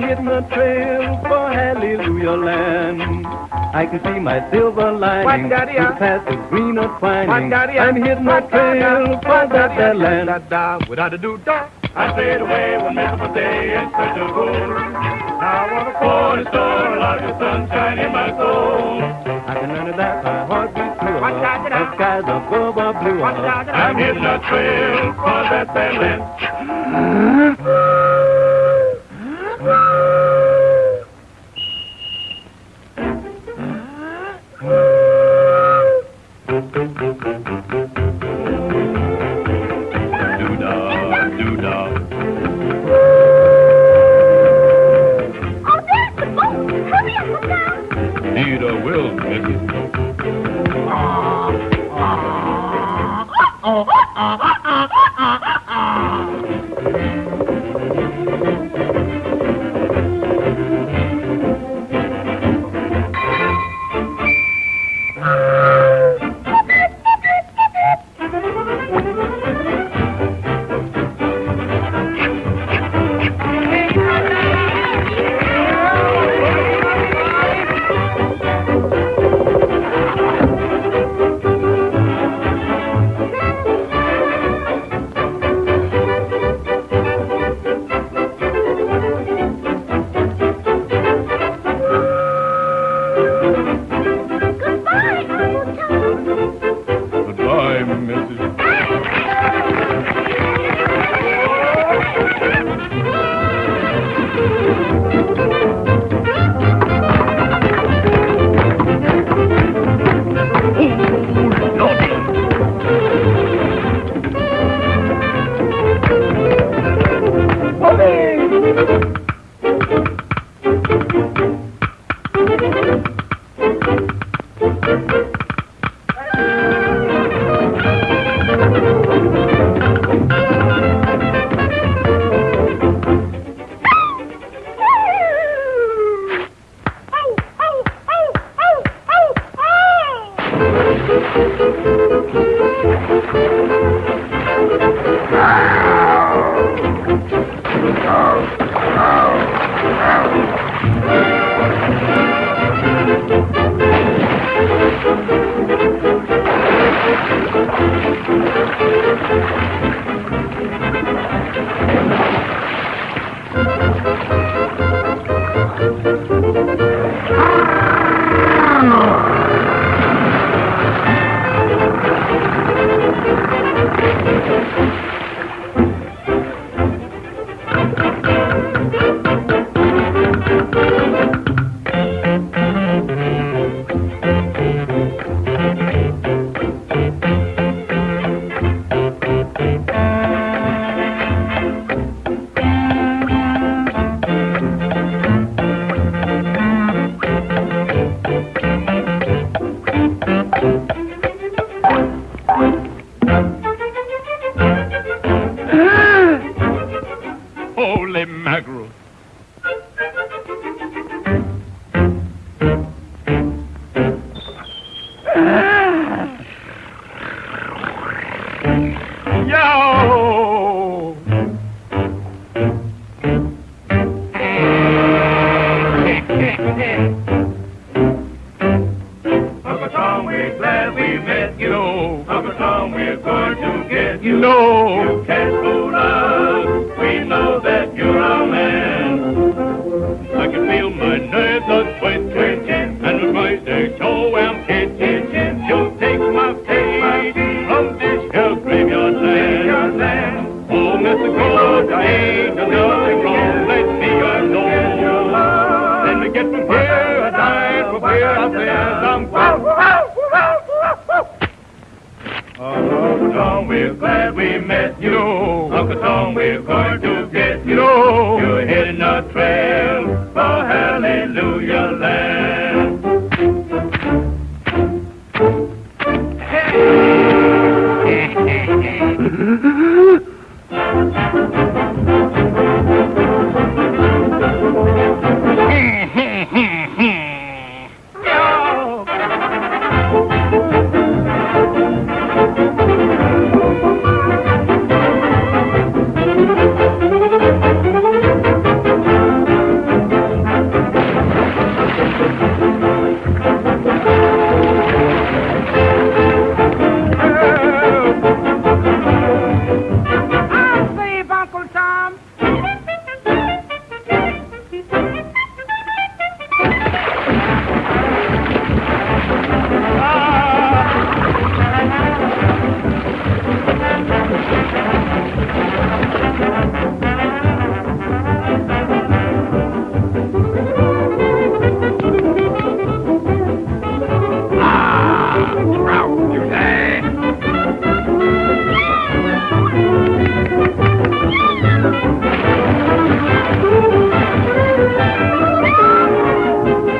hitting the trail for Hallelujah Land. I can see my silver lining through past the greener twining. What, I'm hitting the trail for that, that land. Without a do da. I stayed away one miserable day in search of gold. Now I want a corner store, like the sunshine in my soul. I can learn that my heart beats true. What, da, da, da? The skies above are blue. I'm hitting the trail for that sad land. Goodbye, Uncle Tom. Goodbye, Mrs. Holy here, I says I'm Uncle Tom, we're glad we met you. Uncle Tom, we're going to get you. You're heading trail